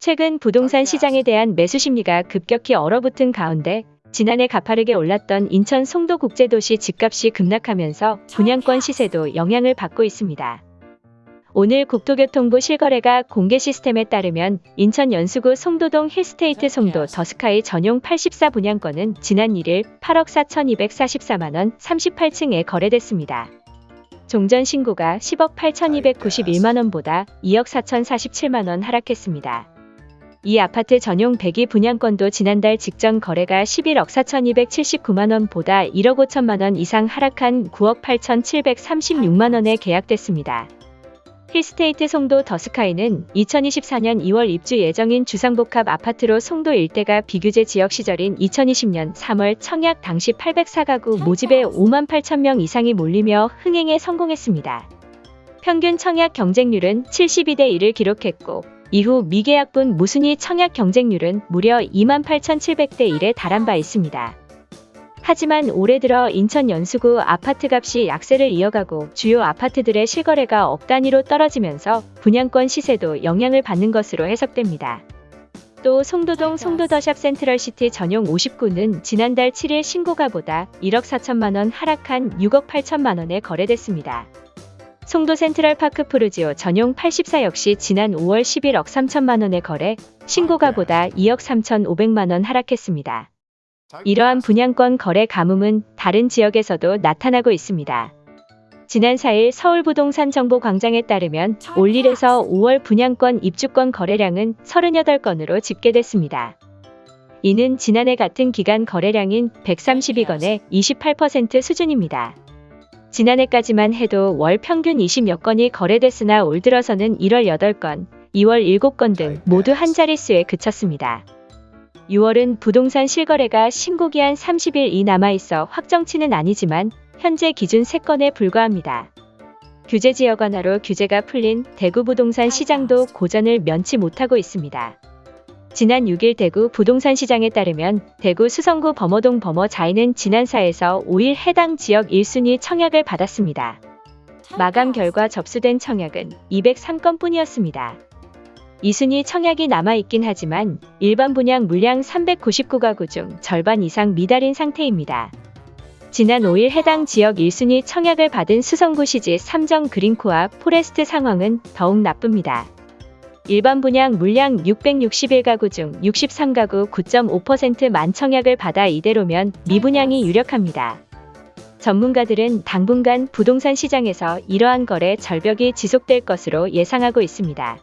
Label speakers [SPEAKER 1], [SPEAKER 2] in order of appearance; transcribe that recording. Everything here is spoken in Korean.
[SPEAKER 1] 최근 부동산 시장에 대한 매수 심리가 급격히 얼어붙은 가운데 지난해 가파르게 올랐던 인천 송도 국제도시 집값이 급락하면서 분양권 시세도 영향을 받고 있습니다. 오늘 국토교통부 실거래가 공개 시스템에 따르면 인천 연수구 송도동 힐스테이트 송도 더스카이 전용 84 분양권은 지난 1일 8억 4,244만원 38층에 거래됐습니다. 종전 신고가 10억 8,291만원보다 2억 4,047만원 하락했습니다. 이 아파트 전용 102 분양권도 지난달 직전 거래가 11억 4,279만원보다 1억 5천만원 이상 하락한 9억 8,736만원에 계약됐습니다. 힐스테이트 송도 더스카이는 2024년 2월 입주 예정인 주상복합 아파트로 송도 일대가 비규제 지역 시절인 2020년 3월 청약 당시 804가구 모집에 5만 8천 명 이상이 몰리며 흥행에 성공했습니다. 평균 청약 경쟁률은 72대 1을 기록했고 이후 미계약분 무순위 청약 경쟁률은 무려 28,700대 1에 달한 바 있습니다. 하지만 올해 들어 인천 연수구 아파트값이 약세를 이어가고 주요 아파트들의 실거래가 억 단위로 떨어지면서 분양권 시세도 영향을 받는 것으로 해석됩니다. 또 송도동 송도더샵 센트럴시티 전용 59는 지난달 7일 신고가보다 1억 4천만 원 하락한 6억 8천만 원에 거래됐습니다. 송도 센트럴 파크 푸르지오 전용 84 역시 지난 5월 11억 3천만 원에 거래, 신고가보다 2억 3천5백만 원 하락했습니다. 이러한 분양권 거래 가뭄은 다른 지역에서도 나타나고 있습니다. 지난 4일 서울부동산 정보광장에 따르면 올 1에서 5월 분양권 입주권 거래량은 38건으로 집계됐습니다. 이는 지난해 같은 기간 거래량인 132건의 28% 수준입니다. 지난해까지만 해도 월 평균 20여 건이 거래됐으나 올 들어서는 1월 8건, 2월 7건 등 모두 한 자릿수에 그쳤습니다. 6월은 부동산 실거래가 신고기한 30일이 남아있어 확정치는 아니지만 현재 기준 3건에 불과합니다. 규제 지역 완화로 규제가 풀린 대구 부동산 시장도 고전을 면치 못하고 있습니다. 지난 6일 대구 부동산 시장에 따르면 대구 수성구 범어동 범어자이는 지난 4에서 5일 해당 지역 1순위 청약을 받았습니다. 마감 결과 접수된 청약은 203건 뿐이었습니다. 2순위 청약이 남아있긴 하지만 일반 분양 물량 399가구 중 절반 이상 미달인 상태입니다. 지난 5일 해당 지역 1순위 청약을 받은 수성구 시지 삼정 그린코아 포레스트 상황은 더욱 나쁩니다. 일반 분양 물량 661가구 중 63가구 9.5% 만 청약을 받아 이대로면 미분양이 유력합니다. 전문가들은 당분간 부동산 시장에서 이러한 거래 절벽이 지속될 것으로 예상하고 있습니다.